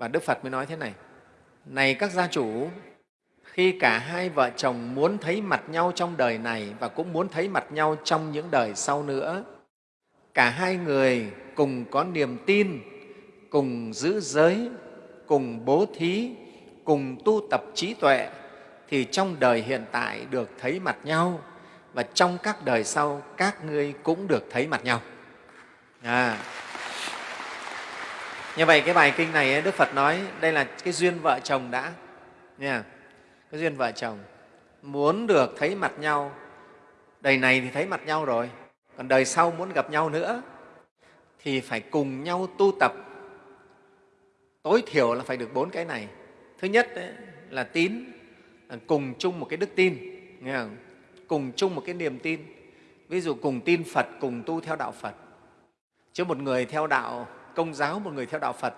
và đức phật mới nói thế này này các gia chủ, khi cả hai vợ chồng muốn thấy mặt nhau trong đời này và cũng muốn thấy mặt nhau trong những đời sau nữa, cả hai người cùng có niềm tin, cùng giữ giới, cùng bố thí, cùng tu tập trí tuệ, thì trong đời hiện tại được thấy mặt nhau và trong các đời sau các ngươi cũng được thấy mặt nhau à như vậy cái bài kinh này đức phật nói đây là cái duyên vợ chồng đã. Nha cái duyên vợ chồng. Muốn được thấy mặt nhau. Đời này thì thấy mặt nhau rồi. Còn đời sau muốn gặp nhau nữa thì phải cùng nhau tu tập. Tối thiểu là phải được bốn cái này. Thứ nhất đấy, là tín là cùng chung một cái đức tin. Nghe không? cùng chung một cái niềm tin. Ví dụ cùng tin phật cùng tu theo đạo phật. Chứ một người theo đạo công giáo một người theo đạo phật.